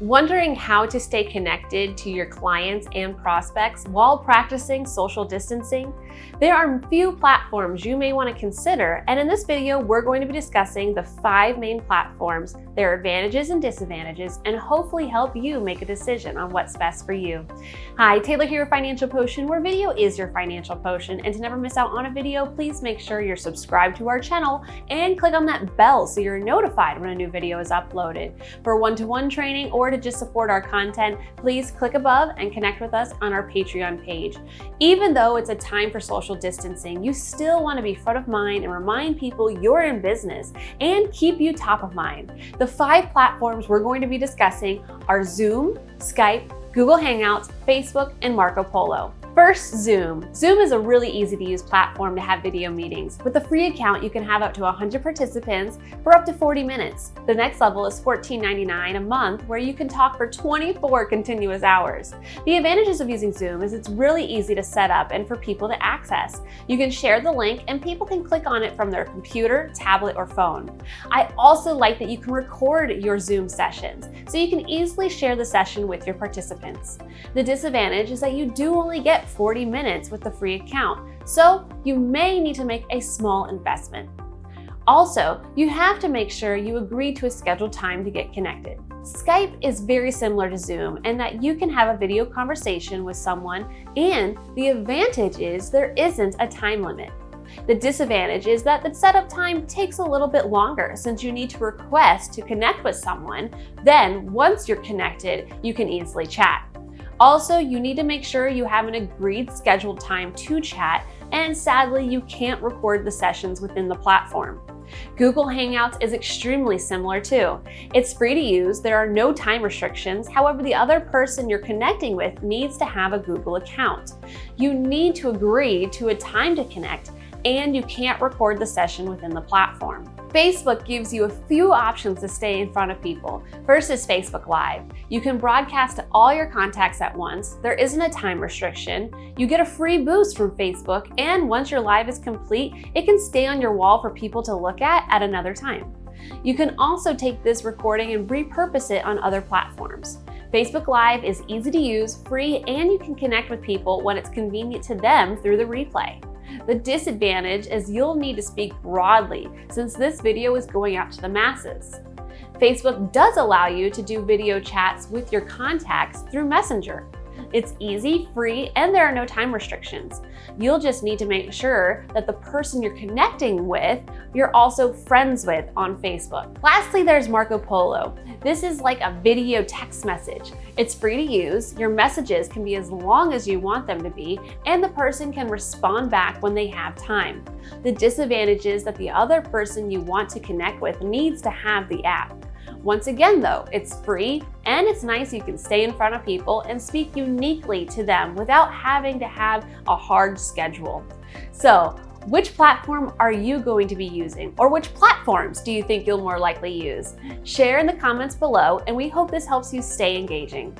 Wondering how to stay connected to your clients and prospects while practicing social distancing? There are few platforms you may want to consider, and in this video, we're going to be discussing the five main platforms, their advantages and disadvantages, and hopefully help you make a decision on what's best for you. Hi, Taylor here, with Financial Potion, where video is your financial potion. And to never miss out on a video, please make sure you're subscribed to our channel and click on that bell so you're notified when a new video is uploaded. For one-to-one -one training or to just support our content, please click above and connect with us on our Patreon page. Even though it's a time for social distancing, you still want to be front of mind and remind people you're in business and keep you top of mind. The five platforms we're going to be discussing are Zoom, Skype, Google Hangouts, Facebook, and Marco Polo. First, Zoom. Zoom is a really easy to use platform to have video meetings. With a free account, you can have up to 100 participants for up to 40 minutes. The next level is $14.99 a month where you can talk for 24 continuous hours. The advantages of using Zoom is it's really easy to set up and for people to access. You can share the link and people can click on it from their computer, tablet, or phone. I also like that you can record your Zoom sessions, so you can easily share the session with your participants. The disadvantage is that you do only get 40 minutes with the free account, so you may need to make a small investment. Also, you have to make sure you agree to a scheduled time to get connected. Skype is very similar to Zoom in that you can have a video conversation with someone and the advantage is there isn't a time limit. The disadvantage is that the setup time takes a little bit longer since you need to request to connect with someone. Then once you're connected, you can easily chat. Also, you need to make sure you have an agreed scheduled time to chat, and sadly, you can't record the sessions within the platform. Google Hangouts is extremely similar too. It's free to use, there are no time restrictions, however the other person you're connecting with needs to have a Google account. You need to agree to a time to connect, and you can't record the session within the platform. Facebook gives you a few options to stay in front of people. First is Facebook Live. You can broadcast to all your contacts at once. There isn't a time restriction. You get a free boost from Facebook, and once your live is complete, it can stay on your wall for people to look at at another time. You can also take this recording and repurpose it on other platforms. Facebook Live is easy to use, free, and you can connect with people when it's convenient to them through the replay. The disadvantage is you'll need to speak broadly since this video is going out to the masses. Facebook does allow you to do video chats with your contacts through Messenger. It's easy, free, and there are no time restrictions. You'll just need to make sure that the person you're connecting with, you're also friends with on Facebook. Lastly, there's Marco Polo. This is like a video text message. It's free to use, your messages can be as long as you want them to be, and the person can respond back when they have time. The disadvantage is that the other person you want to connect with needs to have the app. Once again though, it's free and it's nice you can stay in front of people and speak uniquely to them without having to have a hard schedule. So which platform are you going to be using? Or which platforms do you think you'll more likely use? Share in the comments below and we hope this helps you stay engaging.